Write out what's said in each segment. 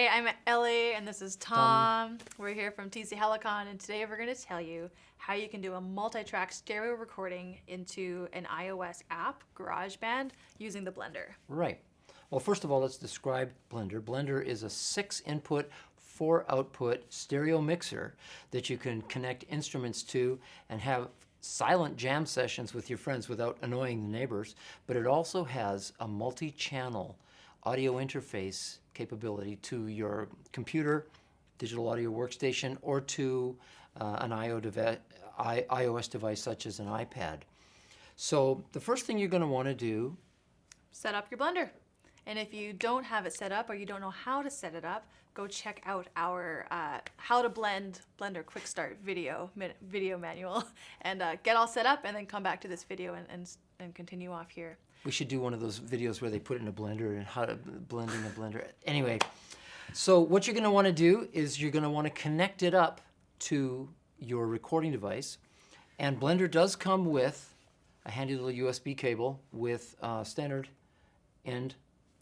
Hey, I'm Ellie and this is Tom. We're here from TC Helicon and today we're going to tell you how you can do a multi-track stereo recording into an iOS app, GarageBand, using the Blender. Right. Well, first of all, let's describe Blender. Blender is a six input, four output stereo mixer that you can connect instruments to and have silent jam sessions with your friends without annoying the neighbors. But it also has a multi-channel audio interface capability to your computer, digital audio workstation, or to uh, an iOS device such as an iPad. So the first thing you're going to want to do Set up your Blender. And if you don't have it set up or you don't know how to set it up, go check out our uh, how to blend Blender Quick Start video video manual and uh, get all set up and then come back to this video and, and, and continue off here. We should do one of those videos where they put it in a blender and how to blend in a blender. Anyway, so what you're going to want to do is you're going to want to connect it up to your recording device. And Blender does come with a handy little USB cable with a standard end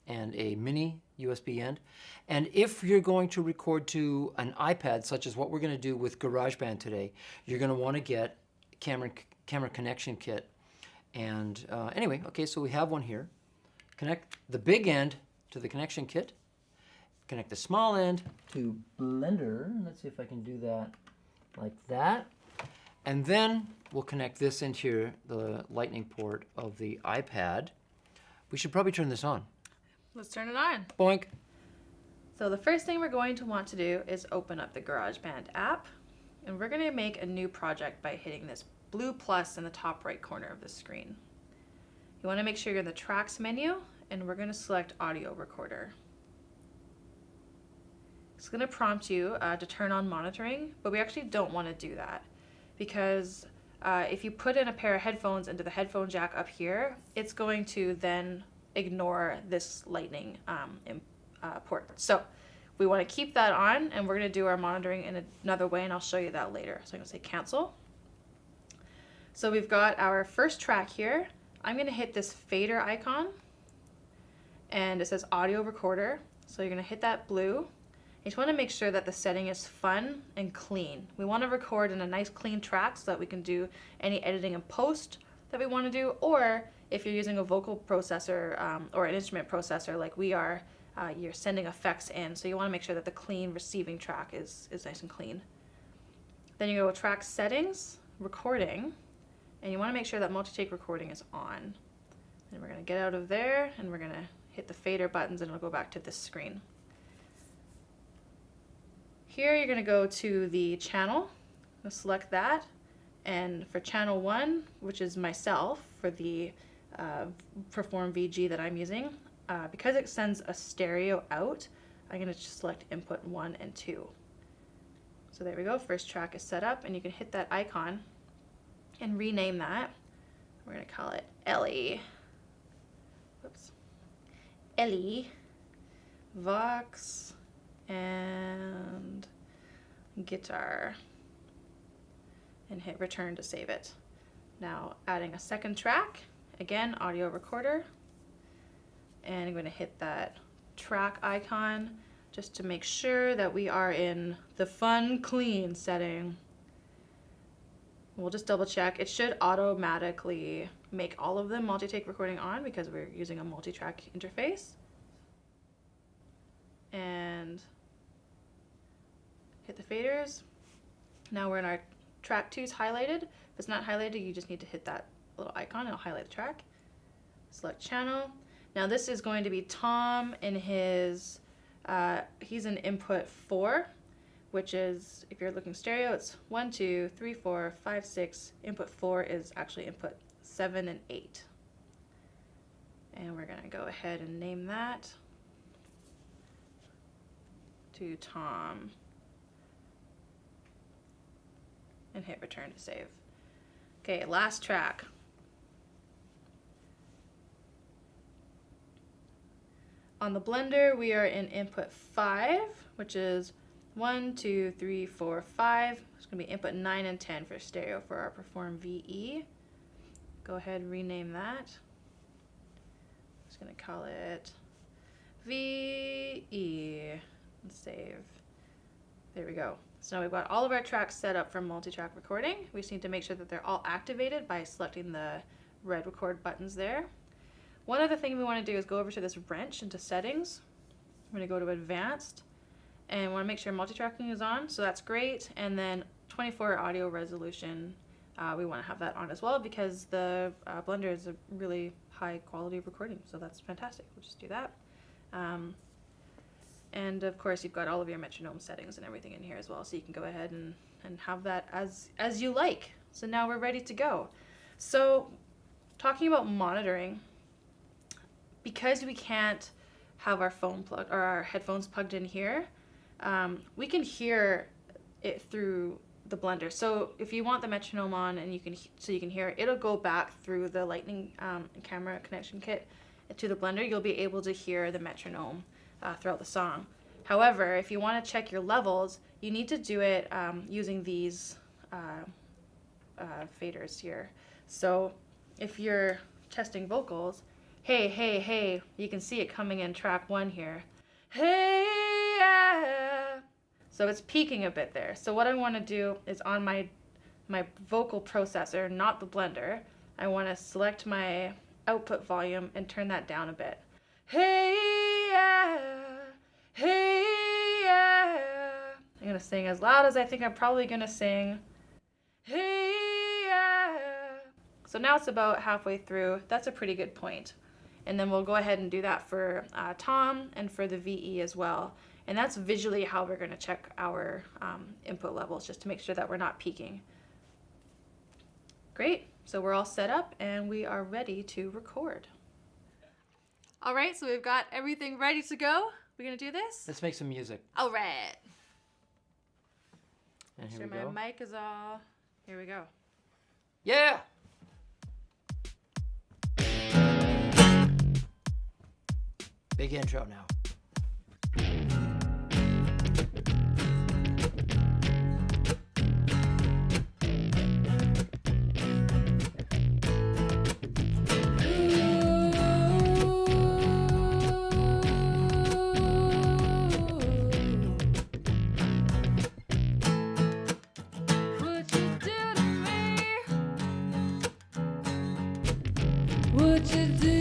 and a mini USB end. And if you're going to record to an iPad, such as what we're going to do with GarageBand today, you're going to want to get camera, camera connection kit and uh, anyway, okay, so we have one here. Connect the big end to the connection kit. Connect the small end to Blender. Let's see if I can do that like that. And then we'll connect this into the lightning port of the iPad. We should probably turn this on. Let's turn it on. Boink. So the first thing we're going to want to do is open up the GarageBand app. And we're going to make a new project by hitting this blue plus in the top right corner of the screen. You want to make sure you're in the tracks menu and we're going to select audio recorder. It's going to prompt you uh, to turn on monitoring, but we actually don't want to do that because uh, if you put in a pair of headphones into the headphone jack up here, it's going to then ignore this lightning um, in, uh, port. So we want to keep that on and we're going to do our monitoring in another way and I'll show you that later. So I'm going to say cancel. So we've got our first track here. I'm gonna hit this fader icon and it says audio recorder. So you're gonna hit that blue. You just wanna make sure that the setting is fun and clean. We wanna record in a nice clean track so that we can do any editing and post that we wanna do, or if you're using a vocal processor um, or an instrument processor like we are, uh, you're sending effects in. So you wanna make sure that the clean receiving track is, is nice and clean. Then you go to track settings, recording, and you want to make sure that multi-take recording is on. And we're going to get out of there and we're going to hit the fader buttons and it'll go back to this screen. Here you're going to go to the channel, select that, and for channel 1, which is myself for the uh, Perform VG that I'm using, uh, because it sends a stereo out, I'm going to select input 1 and 2. So there we go, first track is set up and you can hit that icon and rename that. We're going to call it Ellie. Whoops. Ellie, Vox, and guitar. And hit return to save it. Now adding a second track, again, audio recorder. And I'm going to hit that track icon just to make sure that we are in the fun clean setting. We'll just double check. It should automatically make all of them multi-take recording on because we're using a multi-track interface. And hit the faders. Now we're in our track two is highlighted. If it's not highlighted, you just need to hit that little icon it'll highlight the track. Select channel. Now this is going to be Tom in his, uh, he's in input four which is, if you're looking stereo, it's one, two, three, four, five, six. Input four is actually input seven and eight. And we're gonna go ahead and name that to Tom and hit return to save. Okay, last track. On the blender, we are in input five, which is one, two, three, four, five. It's going to be input 9 and 10 for stereo for our Perform VE. Go ahead and rename that. I'm just going to call it VE. and save. There we go. So now we've got all of our tracks set up for multi-track recording. We just need to make sure that they're all activated by selecting the red record buttons there. One other thing we want to do is go over to this wrench into settings. I'm going to go to advanced and want to make sure multi-tracking is on. So that's great. And then 24 audio resolution, uh, we want to have that on as well because the uh, Blender is a really high quality recording. So that's fantastic. We'll just do that. Um, and of course, you've got all of your metronome settings and everything in here as well. So you can go ahead and, and have that as, as you like. So now we're ready to go. So talking about monitoring, because we can't have our phone plugged or our headphones plugged in here, um, we can hear it through the blender. So if you want the metronome on and you can so you can hear it, it'll go back through the lightning um, camera connection kit to the blender. You'll be able to hear the metronome uh, throughout the song. However, if you want to check your levels, you need to do it um, using these uh, uh, faders here. So if you're testing vocals, hey, hey, hey, you can see it coming in track one here. Hey, yeah. So it's peaking a bit there. So what I want to do is on my my vocal processor, not the blender, I want to select my output volume and turn that down a bit. Hey, yeah, hey, yeah. I'm going to sing as loud as I think I'm probably going to sing. Hey, yeah. So now it's about halfway through. That's a pretty good point. And then we'll go ahead and do that for uh, Tom and for the VE as well. And that's visually how we're going to check our um, input levels just to make sure that we're not peaking. Great. So we're all set up and we are ready to record. All right, so we've got everything ready to go. We're going to do this? Let's make some music. All right. And here Sure, we go. my mic is all. Here we go. Yeah. Big intro now. Would you do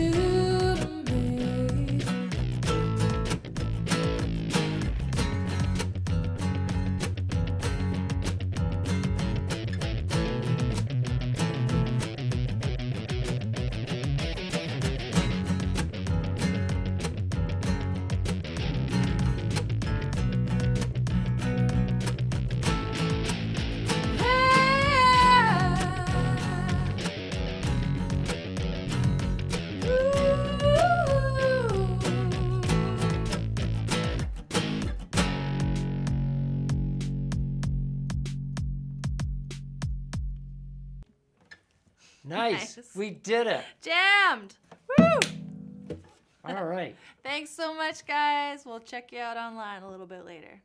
Nice. Nice. We did it. Jammed! Woo! All right. Thanks so much, guys. We'll check you out online a little bit later.